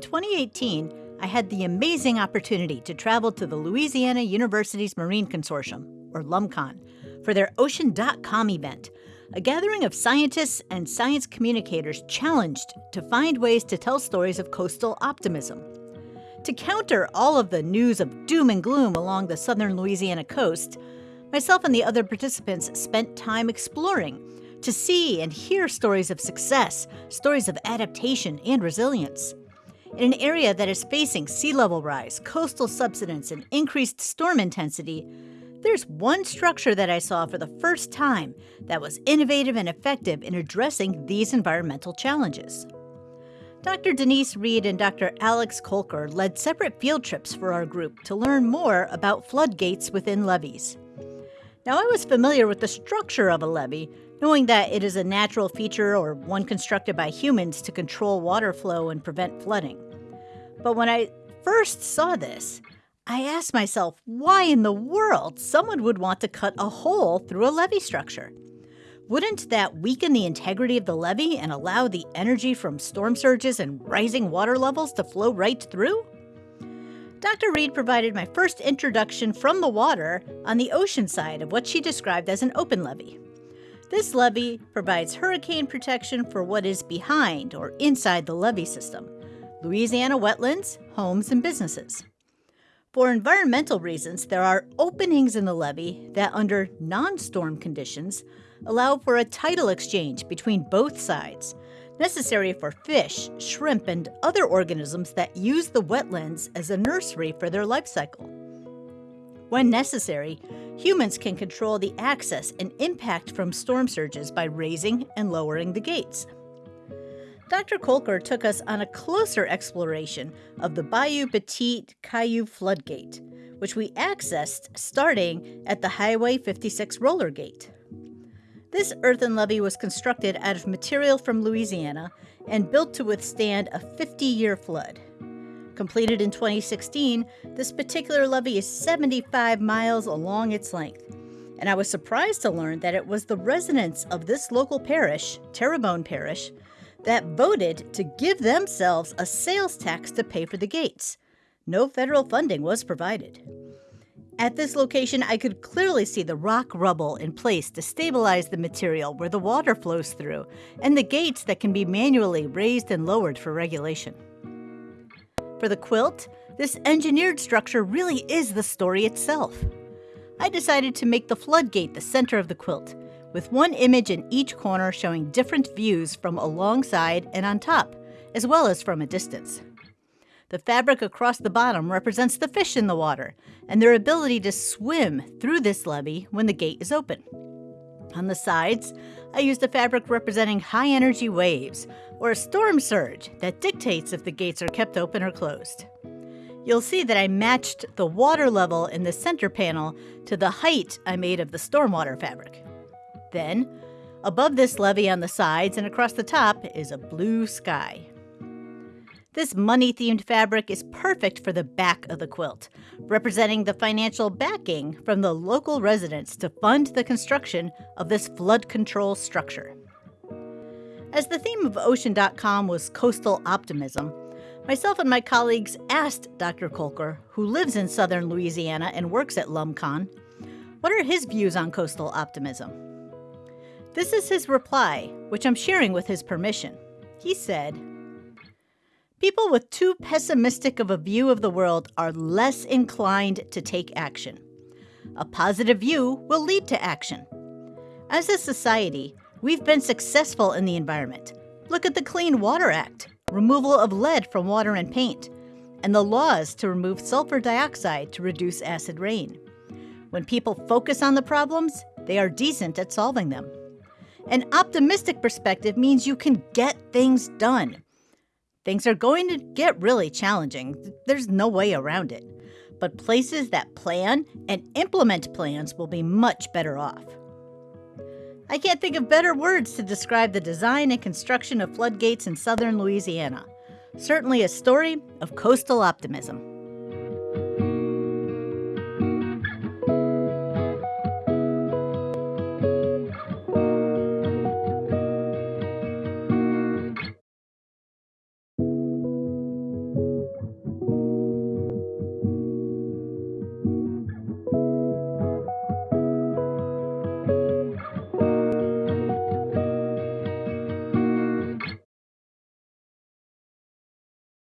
2018, I had the amazing opportunity to travel to the Louisiana Universities Marine Consortium, or LUMCON, for their Ocean.com event, a gathering of scientists and science communicators challenged to find ways to tell stories of coastal optimism. To counter all of the news of doom and gloom along the southern Louisiana coast, myself and the other participants spent time exploring to see and hear stories of success, stories of adaptation and resilience. In an area that is facing sea level rise, coastal subsidence, and increased storm intensity, there's one structure that I saw for the first time that was innovative and effective in addressing these environmental challenges. Dr. Denise Reed and Dr. Alex Kolker led separate field trips for our group to learn more about floodgates within levees. Now, I was familiar with the structure of a levee, knowing that it is a natural feature or one constructed by humans to control water flow and prevent flooding. But when I first saw this, I asked myself why in the world someone would want to cut a hole through a levee structure. Wouldn't that weaken the integrity of the levee and allow the energy from storm surges and rising water levels to flow right through? Dr. Reed provided my first introduction from the water on the ocean side of what she described as an open levee. This levee provides hurricane protection for what is behind or inside the levee system Louisiana wetlands, homes, and businesses. For environmental reasons, there are openings in the levee that, under non storm conditions, allow for a tidal exchange between both sides, necessary for fish, shrimp, and other organisms that use the wetlands as a nursery for their life cycle. When necessary, humans can control the access and impact from storm surges by raising and lowering the gates. Dr. Kolker took us on a closer exploration of the Bayou Petit Caillou floodgate, which we accessed starting at the Highway 56 roller gate. This earthen levee was constructed out of material from Louisiana and built to withstand a 50 year flood. Completed in 2016, this particular levee is 75 miles along its length. And I was surprised to learn that it was the residents of this local parish, Terrebonne Parish, that voted to give themselves a sales tax to pay for the gates. No federal funding was provided. At this location, I could clearly see the rock rubble in place to stabilize the material where the water flows through, and the gates that can be manually raised and lowered for regulation. For the quilt, this engineered structure really is the story itself. I decided to make the floodgate the center of the quilt, with one image in each corner showing different views from alongside and on top, as well as from a distance. The fabric across the bottom represents the fish in the water and their ability to swim through this levee when the gate is open. On the sides, I used a fabric representing high energy waves or a storm surge that dictates if the gates are kept open or closed. You'll see that I matched the water level in the center panel to the height I made of the stormwater fabric. Then, above this levee on the sides and across the top is a blue sky. This money themed fabric is perfect for the back of the quilt, representing the financial backing from the local residents to fund the construction of this flood control structure. As the theme of Ocean.com was coastal optimism, myself and my colleagues asked Dr. Kolker, who lives in southern Louisiana and works at LUMCON, what are his views on coastal optimism? This is his reply, which I'm sharing with his permission. He said, People with too pessimistic of a view of the world are less inclined to take action. A positive view will lead to action. As a society, we've been successful in the environment. Look at the Clean Water Act, removal of lead from water and paint, and the laws to remove sulfur dioxide to reduce acid rain. When people focus on the problems, they are decent at solving them. An optimistic perspective means you can get things done. Things are going to get really challenging. There's no way around it. But places that plan and implement plans will be much better off. I can't think of better words to describe the design and construction of floodgates in southern Louisiana. Certainly a story of coastal optimism.